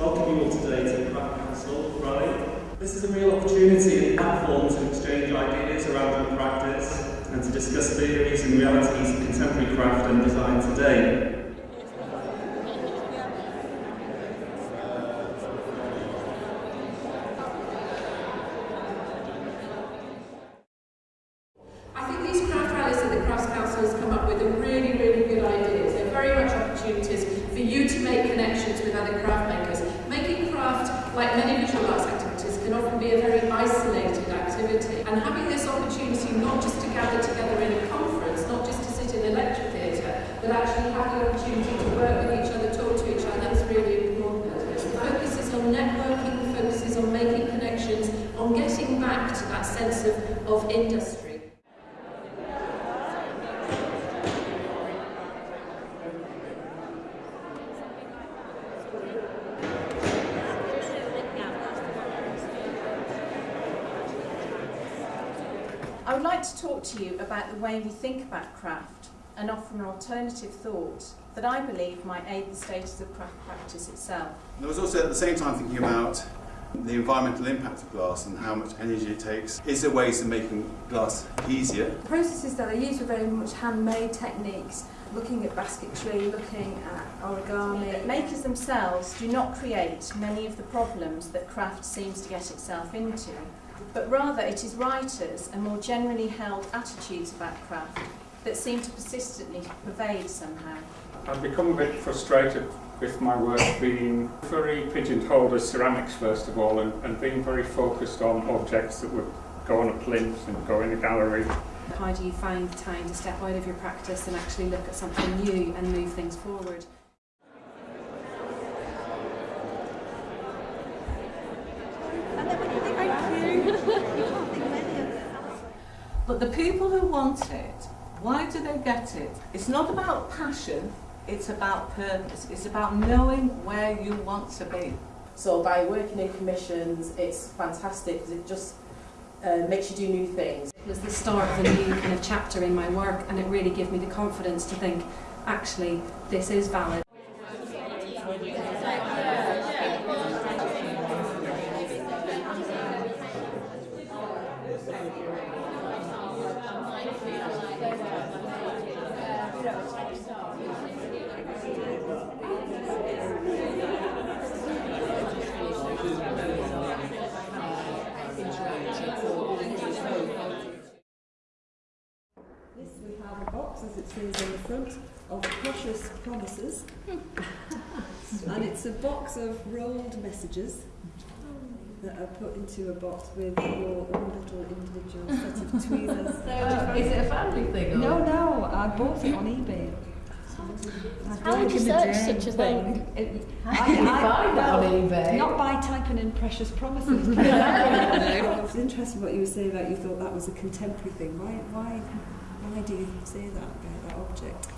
welcome you all today to Craft Council Rally. This is a real opportunity and platform to exchange ideas around your practice and to discuss theories and realities of contemporary craft and design today. Sense of, of industry. I would like to talk to you about the way we think about craft and offer an alternative thought that I believe might aid the status of craft practice itself. And I was also at the same time thinking about the environmental impact of glass and how much energy it takes. Is there ways of making glass easier? The processes that I use are very much handmade techniques, looking at basketry, looking at origami. Makers themselves do not create many of the problems that craft seems to get itself into, but rather it is writers and more generally held attitudes about craft that seem to persistently pervade somehow. I've become a bit frustrated with my work being very pigeonholed as ceramics first of all and, and being very focused on objects that would go on a plinth and go in a gallery. How do you find time to step out of your practice and actually look at something new and move things forward? But the people who want it, why do they get it? It's not about passion, it's about purpose. It's about knowing where you want to be. So by working in commissions, it's fantastic because it just uh, makes you do new things. It was the start of a new kind of chapter in my work and it really gave me the confidence to think, actually, this is valid. This we have a box, as it says on the front, of precious promises. and it's a box of rolled messages that are put into a box with your own little individual set of tweezers. is it a family thing? no, no, I bought it on eBay. How would you search such a thing? I, Can you find that on eBay? Not by typing in precious promises. it was interesting what you were saying about you thought that was a contemporary thing. Why, why, why do you say that about that object?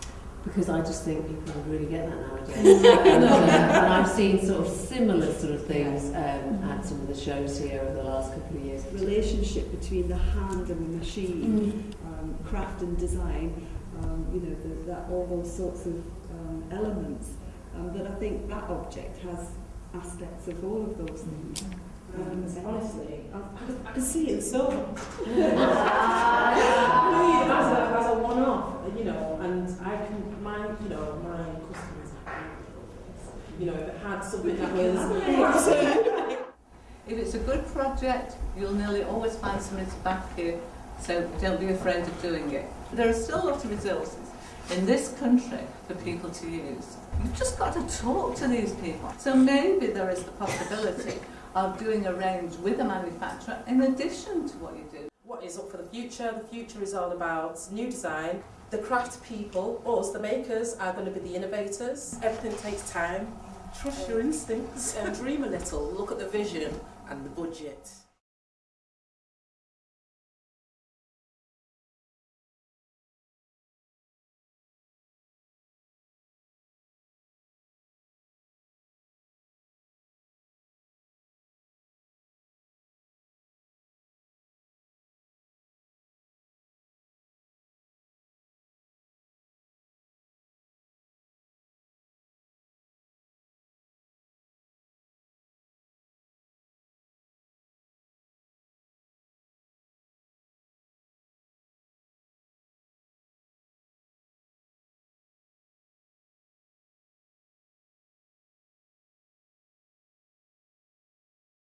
Because I just think people don't really get that nowadays. and, uh, and I've seen sort of similar sort of things um, at some of the shows here over the last couple of years. relationship between the hand and the machine, um, craft and design, um, you know, the, that all those sorts of um, elements. Um, that I think that object has aspects of all of those things. Um, Honestly, I, I can see it so. really as a, as a one-off, you know, and I can, my, you know, my customers, you know, if it had something that was, If it's a good project, you'll nearly always find somebody to back you, so don't be afraid of doing it. There are still a lot of resources in this country for people to use. You've just got to talk to these people. So maybe there is the possibility of doing a range with a manufacturer in addition to what you do. what is up for the future. The future is all about new design. The craft people, us, the makers, are going to be the innovators. Everything takes time. Trust your instincts and dream a little. Look at the vision and the budget.